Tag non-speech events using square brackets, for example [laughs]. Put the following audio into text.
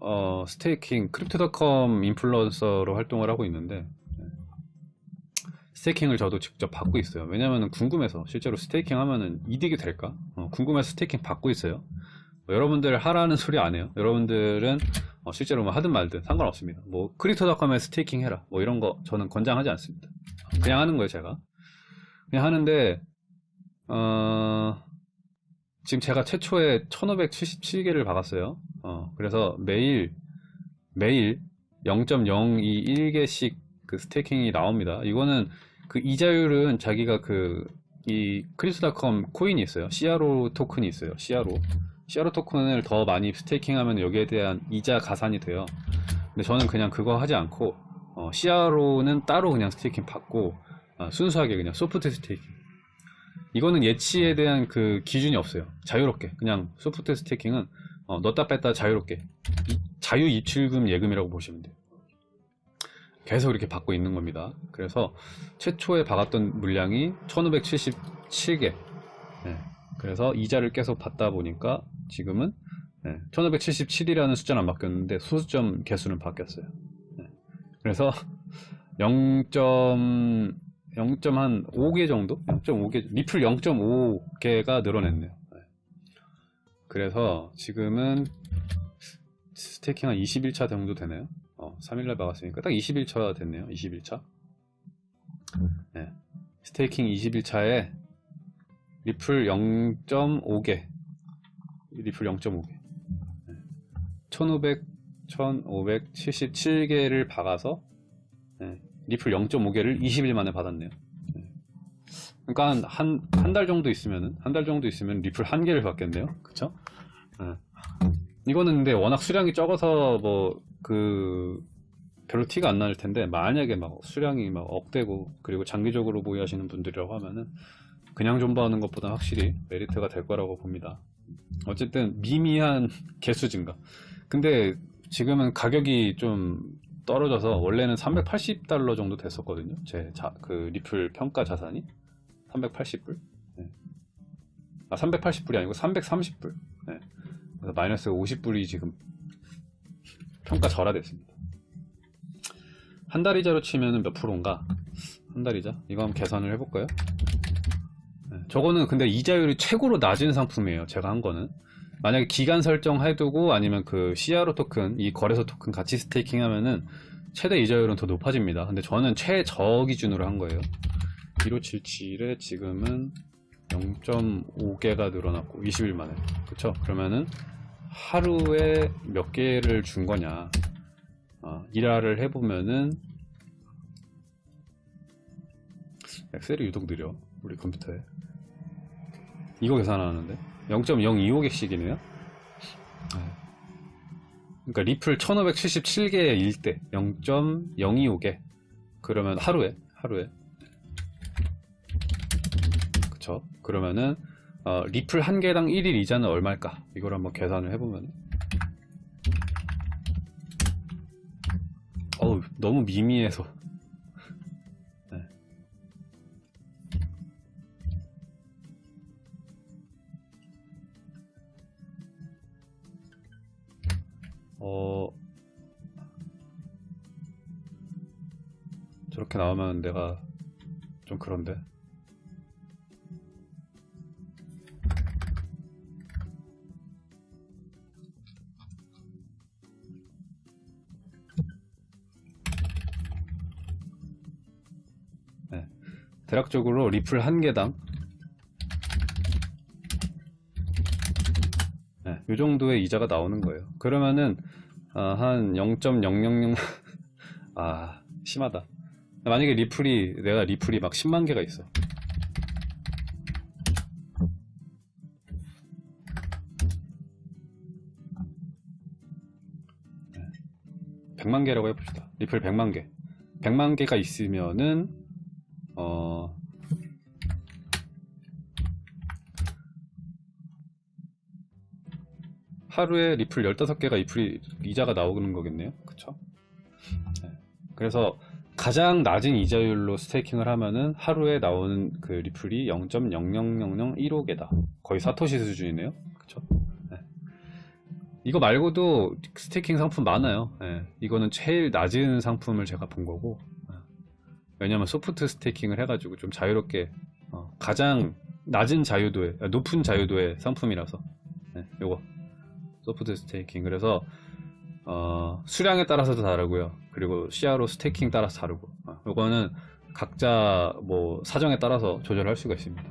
어, staking Crypto.com 인플루언서로 활동을 하고 있는데 네. staking을 저도 직접 받고 있어요. 왜냐면은 궁금해서 실제로 staking 하면은 이득이 될까? 어, 궁금해서 staking 받고 있어요. 뭐 여러분들 하라는 소리 안 해요. 여러분들은 어, 실제로 뭐 하든 말든 상관없습니다. 뭐 Crypto.com에 staking 해라. 뭐 이런 거 저는 권장하지 않습니다. 그냥 하는 거예요, 제가. 그냥 하는데 어, 지금 제가 최초에 1577개를 박았어요. 어, 그래서 매일, 매일 0.021개씩 그 staking이 나옵니다. 이거는 그 이자율은 자기가 그, 이 Crypto.com 코인이 있어요. CRO 토큰이 있어요. CRO. CRO 토큰을 더 많이 staking 하면 여기에 대한 이자 가산이 돼요. 근데 저는 그냥 그거 하지 않고, 어, CRO는 따로 그냥 staking 받고, 어, 순수하게 그냥 소프트 스테이킹. 이거는 예치에 대한 그 기준이 없어요. 자유롭게. 그냥 소프트 스테이킹은 어, 넣었다 뺐다 자유롭게. 이, 자유 입출금 예금이라고 보시면 돼요. 계속 이렇게 받고 있는 겁니다. 그래서 최초에 박았던 물량이 1577개. 네. 그래서 이자를 계속 받다 보니까 지금은 네. 1577이라는 숫자는 안 바뀌었는데 소수점 개수는 바뀌었어요. 네. 그래서 0. 0.5개 정도? 0.5개, 리플 0.5개가 늘어냈네요. 네. 그래서 지금은 staking 한 21차 정도 되네요. 어, 3일날 박았으니까 딱 21차 됐네요. 21차. 네. staking 21차에 리플 0.5개. 리플 0.5개. 네. 1500, 1577개를 박아서 네. 리플 0.5개를 20일 만에 받았네요. 그러니까 한 한 달 정도 있으면은 한 달 정도 있으면 리플 한 개를 받겠네요. 그쵸? 네. 이거는 근데 워낙 수량이 적어서 뭐 그 별로 티가 안 날 텐데 만약에 막 수량이 막 억대고 그리고 장기적으로 보유하시는 분들이라고 하면은 그냥 존버하는 것보다 확실히 메리트가 될 거라고 봅니다. 어쨌든 미미한 [laughs] 개수 증가. 근데 지금은 가격이 좀 떨어져서 원래는 380달러 정도 됐었거든요. 제 그 리플 평가 자산이 380불. 네. 아 380불이 아니고 330불. 네. 그래서 마이너스 50불이 지금 평가 절하됐습니다. 한 달 이자로 치면 몇 프로인가? 한 달 이자? 이거 한번 계산을 해볼까요? 네. 저거는 근데 이자율이 최고로 낮은 상품이에요. 제가 한 거는. 만약에 기간 설정 해두고 아니면 그 CRO 토큰, 이 거래소 토큰 같이 스테이킹 하면은 최대 이자율은 더 높아집니다. 근데 저는 최저 기준으로 한 거예요. 1577에 지금은 0.5개가 늘어났고 20일 만에 그쵸? 그러면은 하루에 몇 개를 준 거냐 어, 일화를 해보면은 엑셀이 유독 느려 우리 컴퓨터에 이거 계산하는데 0.025개씩이네요. 그러니까 리플 1577개의 일대 0.025개. 그러면 하루에 하루에. 그쵸? 그러면은 어, 리플 한 개당 1일 이자는 얼마일까? 이걸 한번 계산을 해보면 어우 너무 미미해서 어 저렇게 나오면 내가 좀 그런데. 대략적으로 리플 한 개당 네, 이 정도의 이자가 나오는 거예요. 그러면은 어, 한0.000 [laughs] 아 심하다. 만약에 리플이 내가 리플이 막 10만 개가 있어. 네. 100만 개라고 해봅시다. 리플 100만 개. 100만 개가 있으면은 어, 하루에 리플 15개가 리플이 이자가 나오는 거겠네요. 그쵸? 네. 그래서 가장 낮은 이자율로 staking을 하면은 하루에 나오는 그 리플이 0.000015개다. 거의 사토시 수준이네요. 그쵸? 네. 이거 말고도 staking 상품 많아요. 예, 이거는 제일 낮은 상품을 제가 본 거고. 예. 왜냐면 soft staking을 해가지고 좀 자유롭게 어, 가장 낮은 자유도의 아, 높은 자유도의 상품이라서 예, 요거 soft staking 그래서 어, 수량에 따라서도 다르고요. 그리고 CRO staking 따라서 다르고 어, 요거는 각자 뭐 사정에 따라서 조절할 수가 있습니다.